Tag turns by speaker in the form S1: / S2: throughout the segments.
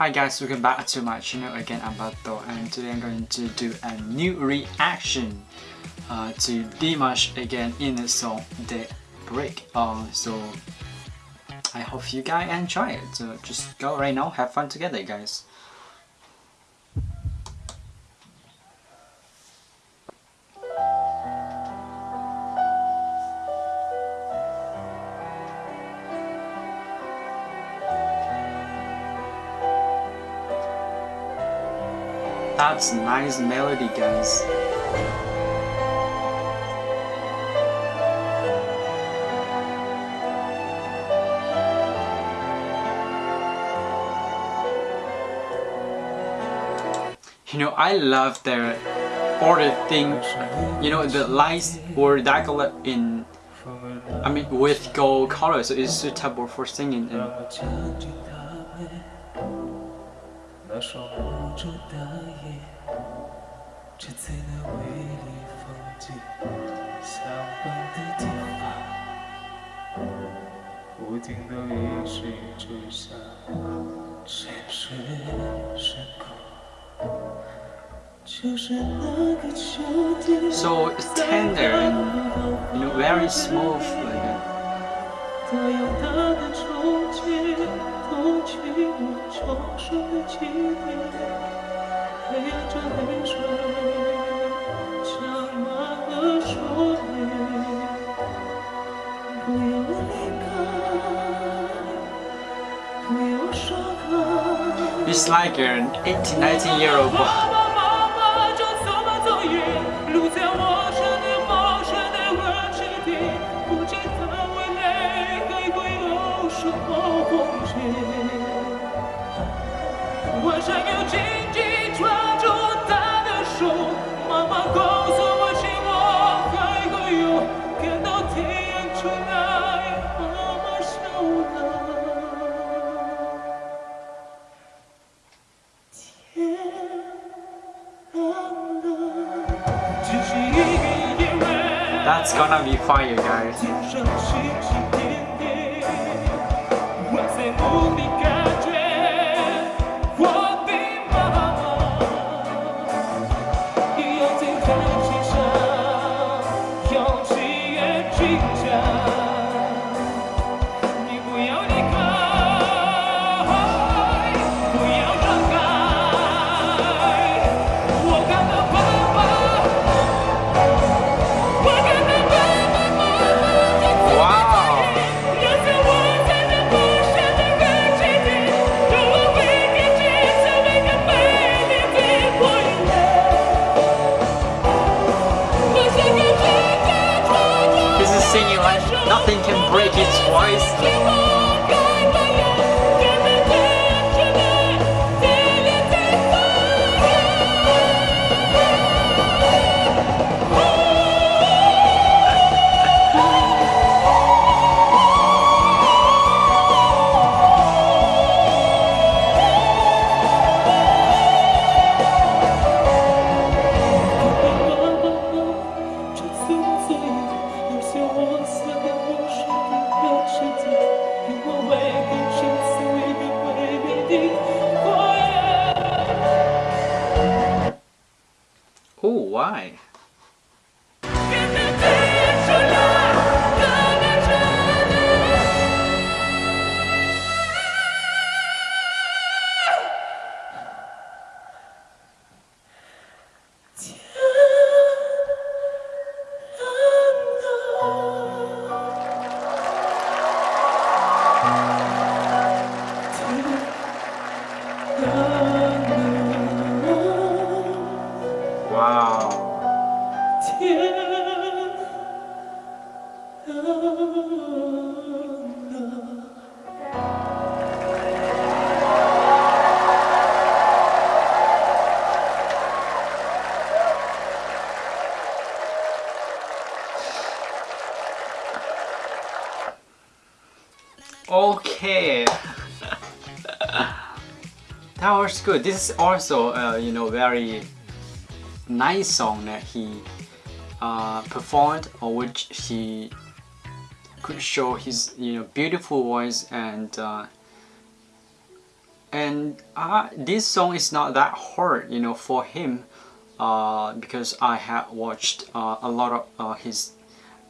S1: Hi guys, welcome back to my channel again, I'm Bato and today I'm going to do a new reaction uh, to Dimash again in the song The Break. Uh, so I hope you guys enjoy it. So just go right now, have fun together guys. That's nice melody guys. You know, I love the order thing, you know, the lights or decorate in, I mean, with gold color, so it's suitable for singing. And 那双无助的眼，只在那微离风景相伴的地方，不停地一水之下沉睡深空。就是那个秋天。So it's tender and you know very smooth like that. 它有它的憧憬，偷取我重生的记忆，陪着泪水，长满了说明。不要离开，不要说开。It's like an 18, 19 year old boy. That's gonna be fun, you guys break it voice. Why? Okay. that was good. This is also, uh, you know, very nice song that he uh, performed or which he could show his, you know, beautiful voice and uh,
S2: and uh, this song is not that hard you know for him uh, because I have watched uh, a lot of his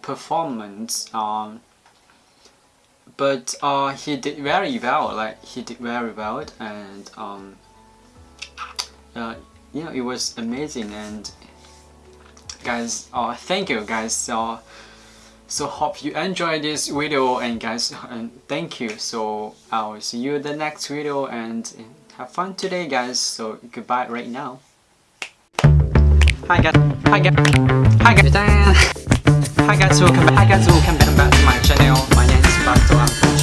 S2: performance um, but uh, he did very well like he did very well and um, uh, you know it was amazing and guys uh, thank you guys so so hope you enjoy this video and guys and thank you so I'll see you in the next video and have fun today guys so goodbye right now. Hi guys hi guys hi guys hi guys welcome back hi guys welcome back to my channel. My name is Bato